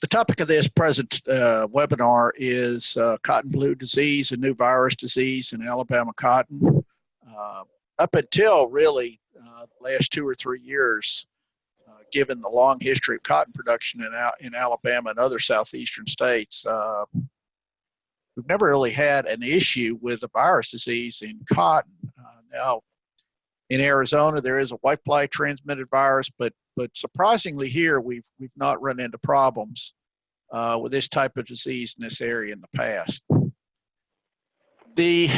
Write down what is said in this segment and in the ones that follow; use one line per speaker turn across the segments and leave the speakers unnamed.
the topic of this present uh, webinar is uh, cotton blue disease, a new virus disease in Alabama cotton. Uh, up until really uh, last two or three years, uh, given the long history of cotton production in, in Alabama and other southeastern states, uh, we've never really had an issue with a virus disease in cotton. now, in Arizona, there is a whitefly transmitted virus, but but surprisingly here, we've we've not run into problems uh, with this type of disease in this area in the past. The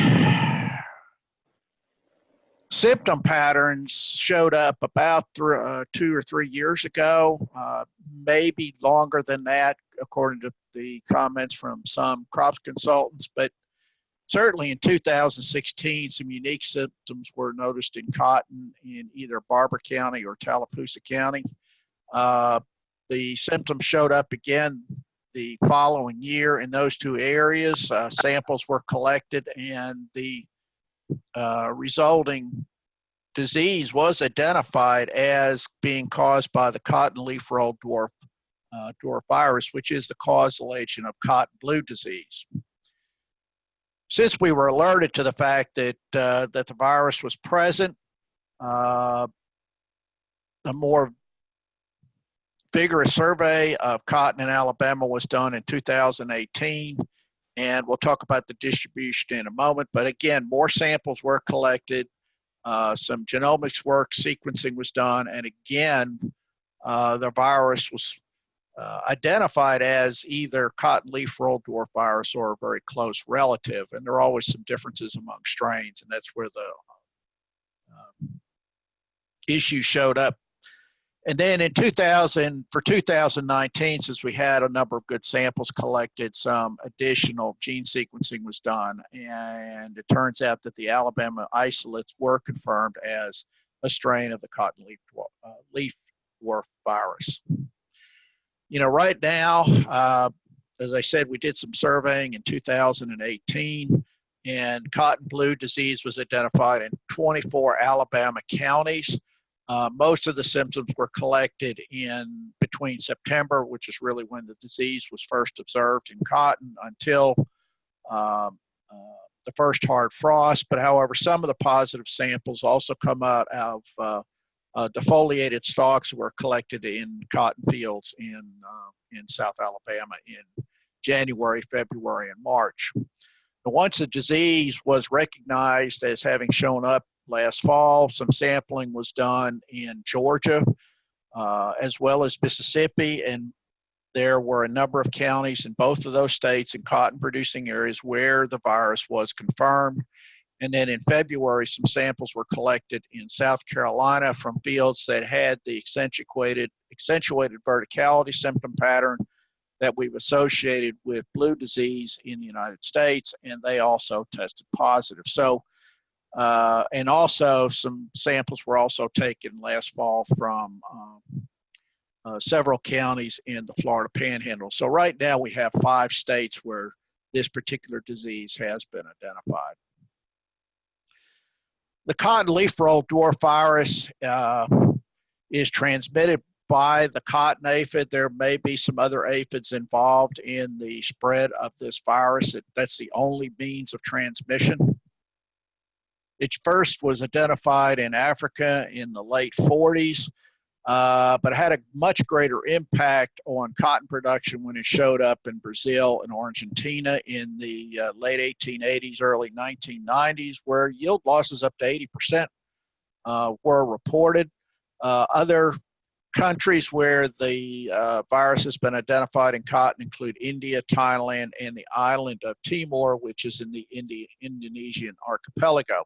symptom patterns showed up about uh, two or three years ago, uh, maybe longer than that, according to the comments from some crops consultants, but certainly in 2016, some unique symptoms were noticed in cotton in either Barbour County or Tallapoosa County. Uh, the symptoms showed up again the following year in those two areas. Uh, samples were collected and the uh, resulting disease was identified as being caused by the cotton leaf roll dwarf, uh, dwarf virus, which is the causal agent of cotton blue disease since we were alerted to the fact that uh, that the virus was present, uh, a more vigorous survey of cotton in Alabama was done in 2018, and we'll talk about the distribution in a moment. But again, more samples were collected, uh, some genomics work, sequencing was done, and again, uh, the virus was uh, identified as either cotton leaf roll dwarf virus or a very close relative. And there are always some differences among strains, and that's where the uh, issue showed up. And then in 2000, for 2019, since we had a number of good samples collected, some additional gene sequencing was done. And it turns out that the Alabama isolates were confirmed as a strain of the cotton leaf dwarf, uh, leaf dwarf virus you know, right now, uh, as I said, we did some surveying in 2018, and cotton blue disease was identified in 24 Alabama counties. Uh, most of the symptoms were collected in between September, which is really when the disease was first observed in cotton, until um, uh, the first hard frost. But however, some of the positive samples also come out of uh, defoliated stalks were collected in cotton fields in, uh, in South Alabama in January, February, and March. Once the disease was recognized as having shown up last fall, some sampling was done in Georgia uh, as well as Mississippi, and there were a number of counties in both of those states in cotton producing areas where the virus was confirmed. And then in February, some samples were collected in South Carolina from fields that had the accentuated, accentuated verticality symptom pattern that we've associated with blue disease in the United States, and they also tested positive. So, uh, and also some samples were also taken last fall from um, uh, several counties in the Florida Panhandle. So right now we have five states where this particular disease has been identified. The cotton leaf roll dwarf virus uh, is transmitted by the cotton aphid. There may be some other aphids involved in the spread of this virus. It, that's the only means of transmission. It first was identified in Africa in the late 40s uh, but had a much greater impact on cotton production when it showed up in Brazil and Argentina in the uh, late 1880s, early 1990s, where yield losses up to 80% uh, were reported. Uh, other countries where the uh, virus has been identified in cotton include India, Thailand, and the island of Timor, which is in the Indi Indonesian archipelago.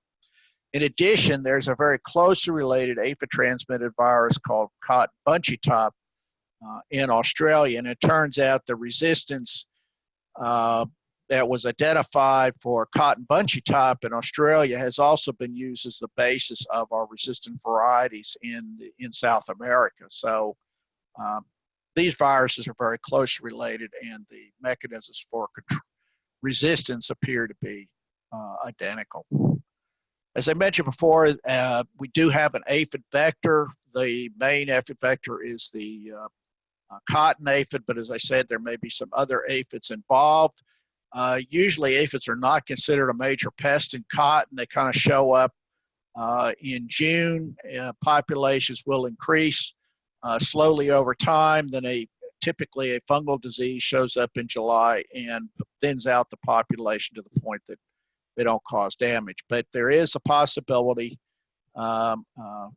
In addition, there's a very closely related aphid-transmitted virus called cotton bunchy top uh, in Australia, and it turns out the resistance uh, that was identified for cotton bunchy top in Australia has also been used as the basis of our resistant varieties in in South America. So um, these viruses are very closely related, and the mechanisms for resistance appear to be uh, identical. As I mentioned before, uh, we do have an aphid vector. The main aphid vector is the uh, uh, cotton aphid, but as I said, there may be some other aphids involved. Uh, usually aphids are not considered a major pest in cotton. They kind of show up uh, in June. Uh, populations will increase slowly over time. Then a typically a fungal disease shows up in July and thins out the population to the point that they don't cause damage. But there is a possibility um, uh,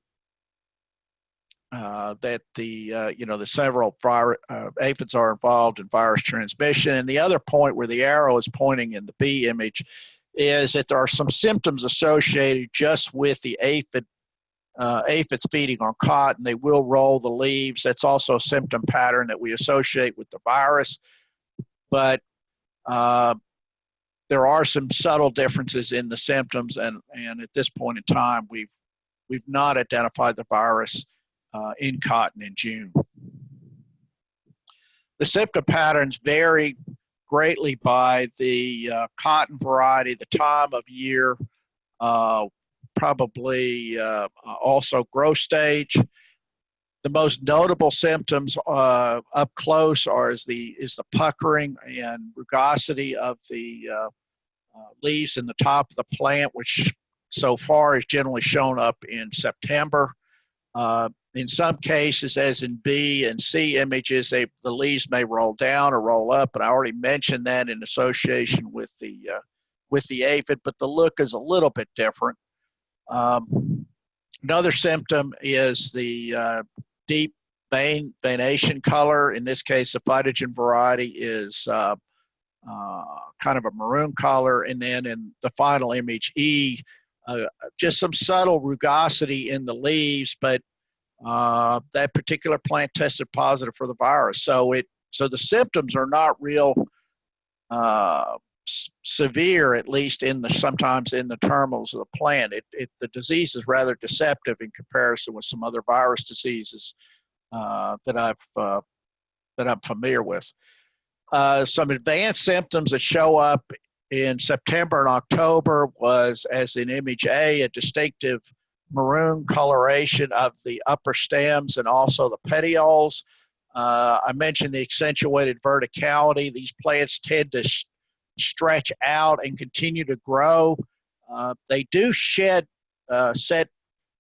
uh, that the uh, you know the several uh, aphids are involved in virus transmission. And the other point where the arrow is pointing in the B image is that there are some symptoms associated just with the aphid uh, aphids feeding on cotton. They will roll the leaves. That's also a symptom pattern that we associate with the virus. But uh, there are some subtle differences in the symptoms, and, and at this point in time, we've, we've not identified the virus uh, in cotton in June. The symptom patterns vary greatly by the uh, cotton variety, the time of year, uh, probably uh, also growth stage. The most notable symptoms uh, up close are is the is the puckering and rugosity of the uh, uh, leaves in the top of the plant, which so far is generally shown up in September. Uh, in some cases, as in B and C images, they, the leaves may roll down or roll up, and I already mentioned that in association with the uh, with the aphid, but the look is a little bit different. Um, another symptom is the uh, deep vein veination color. In this case, the PhytoGen variety is uh, uh, kind of a maroon color. And then in the final image, E, uh, just some subtle rugosity in the leaves, but uh, that particular plant tested positive for the virus. So it so the symptoms are not real uh, severe, at least in the sometimes in the terminals of the plant. It, it, the disease is rather deceptive in comparison with some other virus diseases uh, that I've uh, that I'm familiar with. Uh, some advanced symptoms that show up in September and October was, as in image A, a distinctive maroon coloration of the upper stems and also the petioles. Uh, I mentioned the accentuated verticality. These plants tend to stretch out and continue to grow. Uh, they do shed uh, set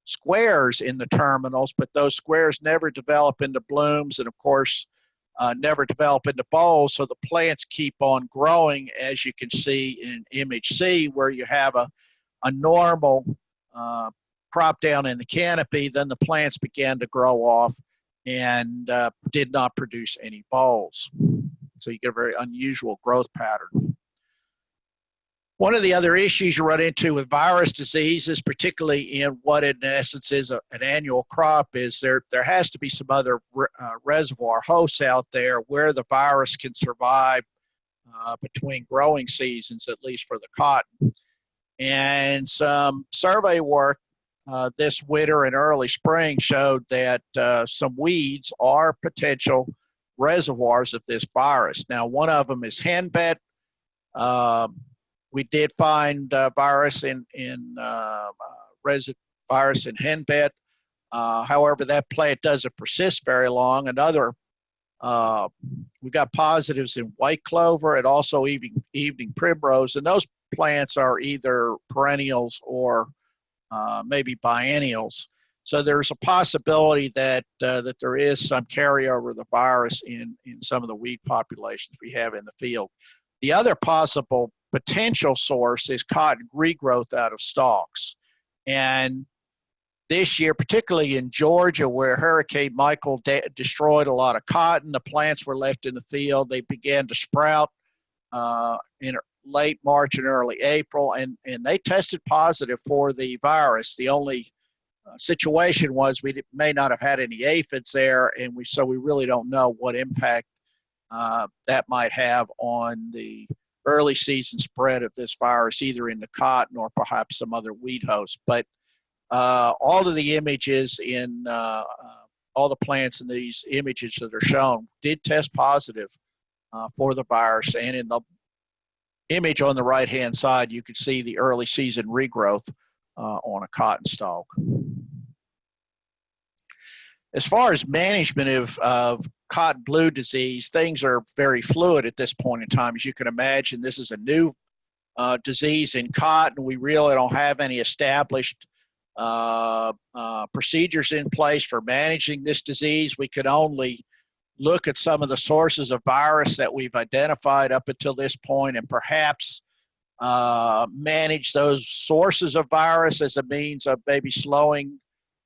squares in the terminals, but those squares never develop into blooms and, of course, uh, never develop into bolls. So the plants keep on growing, as you can see in image C, where you have a, a normal uh, crop down in the canopy. Then the plants began to grow off and uh, did not produce any bolls. So you get a very unusual growth pattern. One of the other issues you run into with virus diseases, particularly in what in essence is a, an annual crop, is there there has to be some other uh, reservoir hosts out there where the virus can survive uh, between growing seasons, at least for the cotton. And some survey work uh, this winter and early spring showed that uh, some weeds are potential reservoirs of this virus. Now, one of them is henbit. Um, we did find uh, virus in in uh, uh virus in henbit. However, that plant doesn't persist very long. Another, uh, we got positives in white clover and also evening evening primrose, and those plants are either perennials or uh, maybe biennials. So there's a possibility that uh, that there is some carryover of the virus in in some of the weed populations we have in the field. The other possible potential source is cotton regrowth out of stalks. And this year, particularly in Georgia, where Hurricane Michael de destroyed a lot of cotton, the plants were left in the field. They began to sprout uh, in late March and early April, and, and they tested positive for the virus. The only uh, situation was we may not have had any aphids there, and we so we really don't know what impact uh, that might have on the early season spread of this virus, either in the cotton or perhaps some other weed host. But uh, all of the images in uh, uh, all the plants in these images that are shown did test positive uh, for the virus. And in the image on the right hand side, you can see the early season regrowth uh, on a cotton stalk. As far as management of, of cotton blue disease, things are very fluid at this point in time. As you can imagine, this is a new uh, disease in cotton. We really don't have any established uh, uh, procedures in place for managing this disease. We could only look at some of the sources of virus that we've identified up until this point and perhaps uh, manage those sources of virus as a means of maybe slowing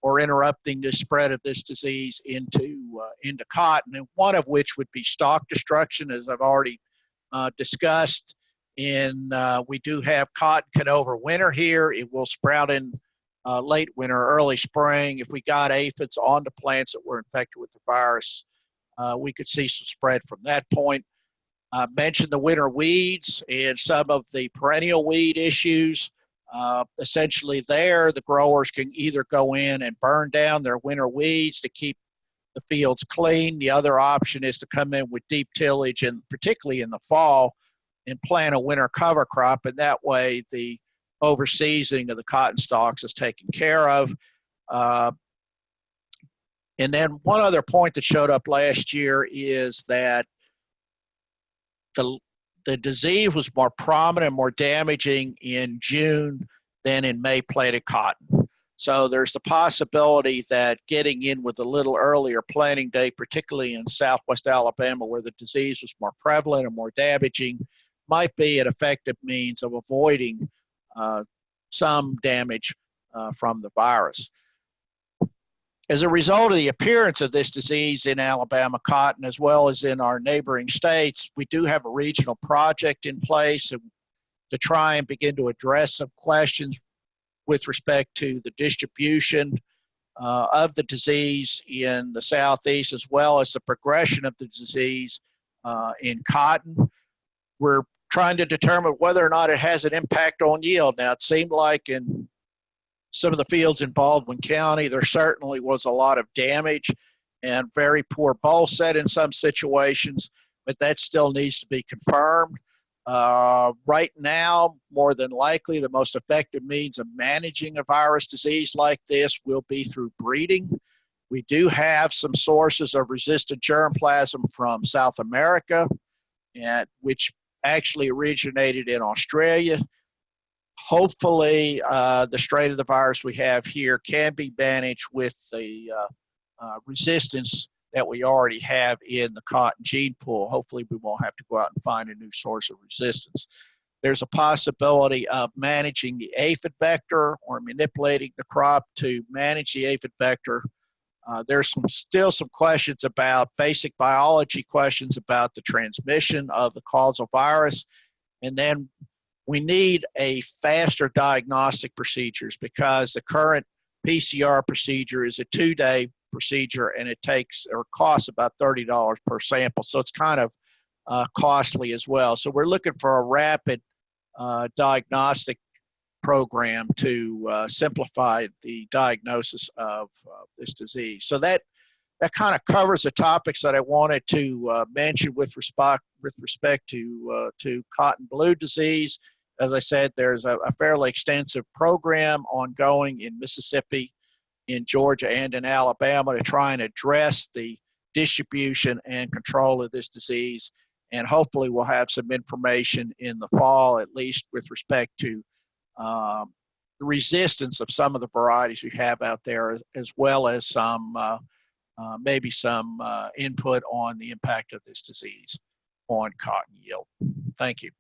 or interrupting the spread of this disease into uh, into cotton, and one of which would be stalk destruction, as I've already uh, discussed. In uh, we do have cotton can overwinter here. It will sprout in uh, late winter, early spring. If we got aphids on the plants that were infected with the virus, uh, we could see some spread from that point. I mentioned the winter weeds and some of the perennial weed issues. Uh, essentially, there the growers can either go in and burn down their winter weeds to keep the fields clean. The other option is to come in with deep tillage, and particularly in the fall, and plant a winter cover crop, and that way the overseasing of the cotton stalks is taken care of. Uh, and then one other point that showed up last year is that the the disease was more prominent, more damaging in June than in May planted cotton. So there's the possibility that getting in with a little earlier planting date, particularly in southwest Alabama where the disease was more prevalent and more damaging, might be an effective means of avoiding uh, some damage uh, from the virus. As a result of the appearance of this disease in Alabama cotton, as well as in our neighboring states, we do have a regional project in place to try and begin to address some questions with respect to the distribution uh, of the disease in the southeast, as well as the progression of the disease uh, in cotton. We're trying to determine whether or not it has an impact on yield. Now, it seemed like in some of the fields in Baldwin County, there certainly was a lot of damage and very poor boll set in some situations, but that still needs to be confirmed. Uh, right now, more than likely, the most effective means of managing a virus disease like this will be through breeding. We do have some sources of resistant germplasm from South America, and which actually originated in Australia hopefully uh, the strain of the virus we have here can be managed with the uh, uh, resistance that we already have in the cotton gene pool. Hopefully we won't have to go out and find a new source of resistance. There's a possibility of managing the aphid vector or manipulating the crop to manage the aphid vector. Uh, there's some, still some questions about basic biology questions about the transmission of the causal virus. And then we need a faster diagnostic procedures because the current PCR procedure is a two-day procedure and it takes or costs about $30 per sample. So it's kind of uh, costly as well. So we're looking for a rapid uh, diagnostic program to uh, simplify the diagnosis of this disease. So that that kind of covers the topics that I wanted to uh, mention with respect with respect to uh, to cotton blue disease. As I said, there's a, a, fairly extensive program ongoing in Mississippi, in Georgia, and in Alabama to try and address the distribution and control of this disease. And hopefully, we'll have some information in the fall, at least with respect to um, the resistance of some of the varieties we have out there, as, as well as some uh, uh, maybe some uh, input on the impact of this disease on cotton yield. Thank you.